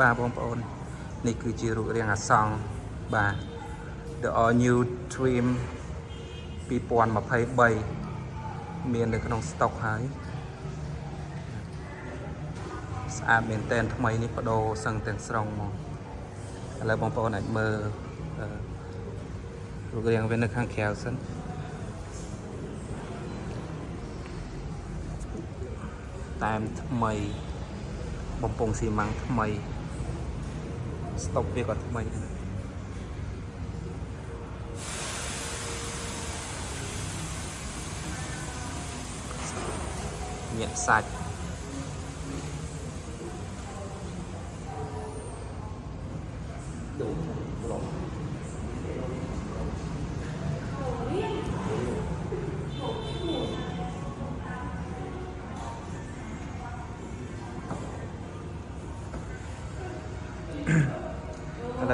បាទបងប្អូន នេះគឺជារូបរាងអាសង្ខបាទ The All New Dream 2023មាននៅក្នុងស្តុកហើយស្អាតមែនតែនថ្មីនេះបដូរសឹងទាំងស្រុងមកឥឡូវបងប្អូនអាចមើលអឺរូបរាងវានៅខាងក្រៅសិនតែមថ្មីបំពង់ស៊ីម៉ាំងថ្មី ស្តុកវាក៏ថ្មី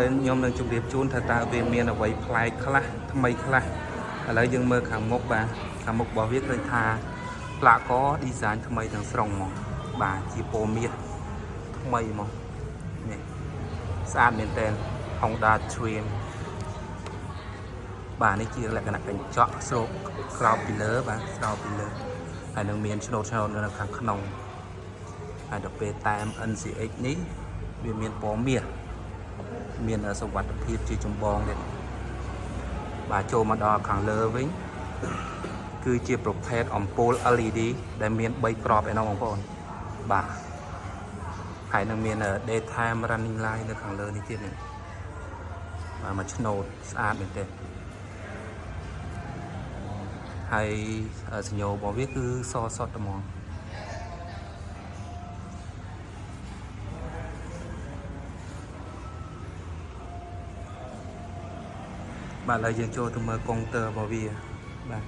ដែរញាក់សាច់ឥឡូវខ្ញុំនឹងជម្រាបជូនថាតើវាមានអ្វីប្លែកខ្លះថ្មីខ្លះឥឡូវយើងមើលខាងមុខបាទខាងមុខរបស់វាឃើញថាផ្លាកក design ថ្មីទាំងស្រុងហ្មងបាទជាពណ៌មាសថ្មីហ្មងនេះស្អាតមែនតើ Honda Dream បាទនេះជាលក្ខណៈកញ្ចក់ស្រោបក្រោបពីលើបាទស្រោបពីលើហើយនឹងមានឆ្នូតឆ្នូតនៅខាងក្នុងហើយដល់ពេលតាម NCX នេះវាមានពណ៌មាស មានសុវត្ថិភាពជាចម្បងទៀតបាទចូលមកដល់ខាងលើវិញគឺជាប្រភេទអំពូល LED ដែលមាន3ក្របឯណោះបងប្អូនបាទហើយនឹងមាន daytime running light នៅខាងលើនេះទៀតនេះបាទមកឆ្នូតស្អាតមែនទេហើយសញ្ញោរបស់វាគឺសសុទ្ធត្មង បាទឥឡូវយើងចូលទៅមើលកុងទ័ររបស់វាបាទ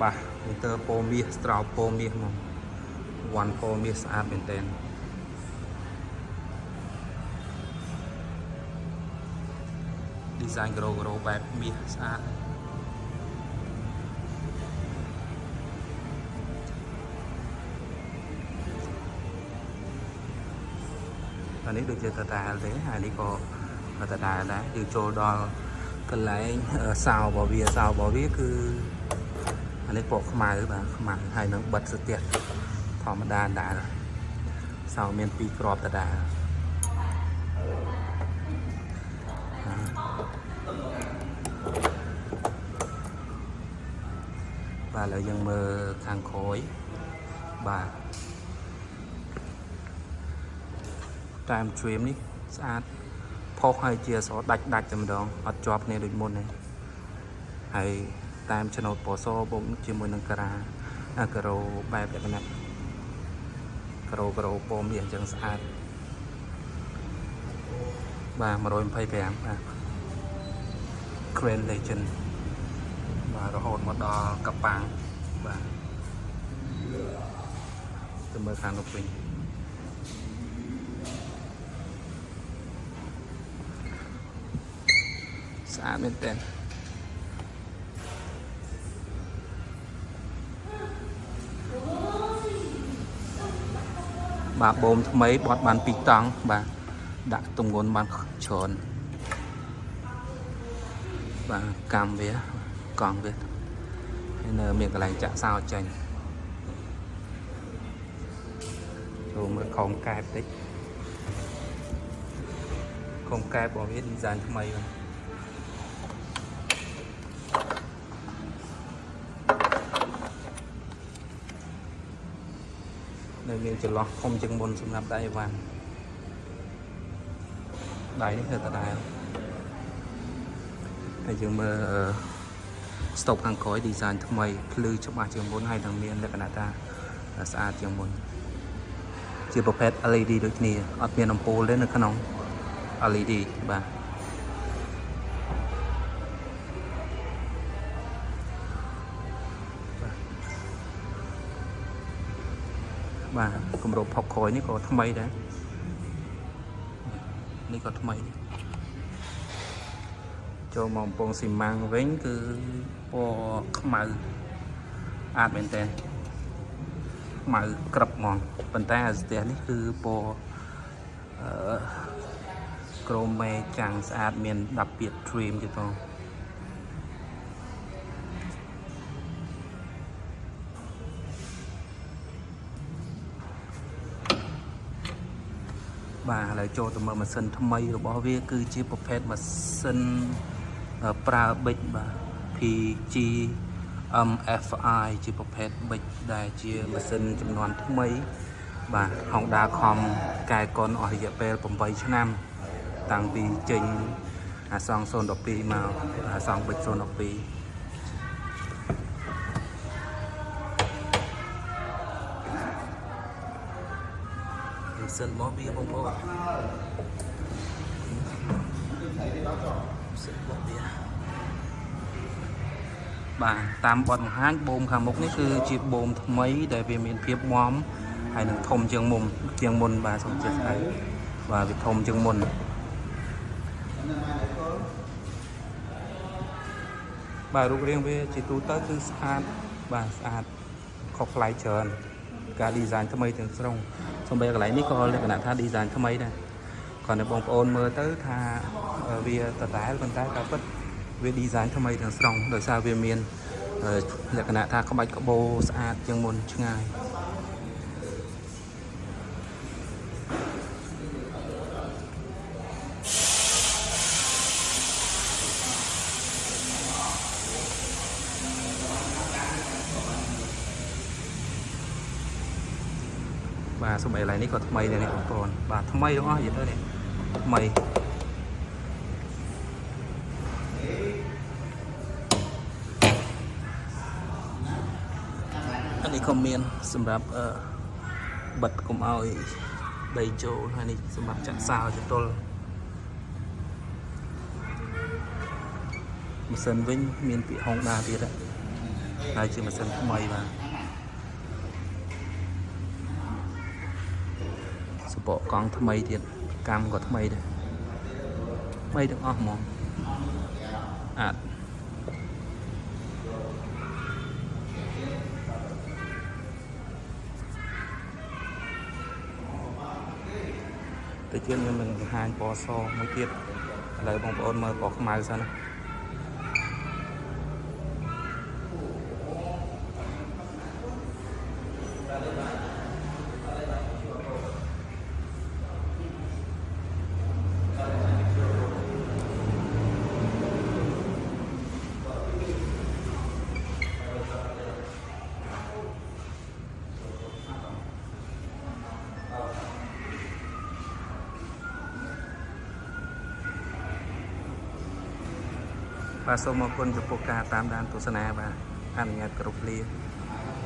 បាទកុងទ័រពោមាសស្រោបពោមាសមកវ៉ាន់ពោមាសស្អាតមែនតើឌីហ្សាញក្រូក្រូបែបមាសស្អាតអានេះដូចជាតតាលទេហើយនេះក៏ តតាលដែរយើងចូលដល់កន្លែងសោរបស់វាសោរបស់វាគឺអានេះពណ៌ខ្មៅបាទខ្មៅហើយនឹងបិទស្ទះធម្មតាដែរសោមាន2ក្របតតាលបាទឥឡូវយើងមើលខាងក្រោយបាទតាម stream នេះស្អាត ផុសហើយជាស្រដាច់ដាច់តែម្ដងអត់ជាប់គ្នាដូចមុនទេហើយតាមឆ្នោតពណ៌សបូកជាមួយនឹងការ៉ាការ៉ូបែបលក្ខណៈការ៉ូការ៉ូពណ៌មាសអញ្ចឹងស្អាតបាទ125បាទ Grand Legend បាទរហូតមកដល់កប៉ាំងបាទទៅមើលខាងនោះវិញ ស្អាតមែនតើបាទបូមថ្មីបត់បាន2តង់បាទដាក់ទម្ងន់បានច្រើនបាទកម្មវាកង់វាហើយនៅមានកន្លែងចាក់សោចេញចូលមើលខំកែបតិចខំកែបរបស់វាឌីហ្សាញថ្មីបាទ នៅមានចន្លោះធំជាងមុនសម្រាប់ដៃអីវ៉ាន់ដៃនេះនៅដដែលហើយយើងមើលស្តុបខាងក្រោយ design ថ្មីភ្លឺច្បាស់ជាងមុនហើយនឹងមានលក្ខណៈថាស្អាតជាងមុនជាប្រភេទ LED ដូចគ្នាអត់មានអំពូលទេនៅក្នុង LED បាទ បាទគម្របផុកក្រោយនេះក៏ថ្មីដែរនេះក៏ថ្មីចូលមកកំពង់ស៊ីម៉ាំងវិញគឺពណ៌ខ្មៅអាតមែនតើហខ្មៅក្រឹបហ្មងប៉ុន្តែអាស្ទះនេះគឺពណ៌អឺក្រមេចាំងស្អាតមាន10ពាក្យ trim ទៀតផង បាទឥឡូវចូលទៅមើលម៉ាស៊ីនថ្មីរបស់វា គឺជាប្រភេទម៉ាស៊ីនអឺប្រើប៊ិចបាទ PG MFI ជាប្រភេទប៊ិចដែលជាម៉ាស៊ីនចំនួនថ្មី បាទ Honda ខំកែកុនអស់រយៈពេល8ឆ្នាំ តាំងពីចេញអាសង012មកអាសងប៊ិច012 ស៊ីនរបស់វាបងប្អូនម៉ាស៊ីនរបស់វាបាទតាមបទបង្ហាញបូមខាងមុខនេះគឺជាបូមថ្មីដែលវាមានភាពមាំហើយនឹងធំជាងមុំជាងមុនបាទសូមអធិស្ឋានបាទវាធំជាងមុនបាទរូបរាងវាជាទូទៅគឺស្អាតបាទស្អាតខុសប្លែកច្រើន ការ design ថ្មីទាំងស្រុងសំបីកន្លែងនេះក៏លក្ខណៈថា design ថ្មីដែរគាត់នៅបងប្អូនមើលទៅថាវាដដែលប៉ុន្តែការពិតវា design ថ្មីទាំងស្រុងដោយសារវាមានលក្ខណៈថាក្បាច់ក្បូរស្អាតជាងមុនឆ្ងាយ បាទសូម្បីកន្លែងនេះក៏ថ្មីដែរនេះបងប្អូនបាទថ្មីទាំងអស់និយាយទៅនេះថ្មីអានេះក៏មានសម្រាប់អឺបិទកុំឲ្យដីចូលហើយនេះសម្រាប់ចាក់សោចតុលម៉ាស៊ីនវិញមានពាក្យ Honda ទៀតហើយជាម៉ាស៊ីនថ្មីបាទ សពកកង់ថ្មីទៀតកម្មក៏ថ្មីដែរថ្មីទាំងអស់ហ្មងអាចទៅជាខ្ញុំនឹងបង្ហាញពណ៌សមួយទៀតឥឡូវបងប្អូនមើលពណ៌ខ្មៅសិនណា បាទសូមអរគុណចំពោះការតាមដានទស្សនាបាទអនុញ្ញាតគ្រប់លា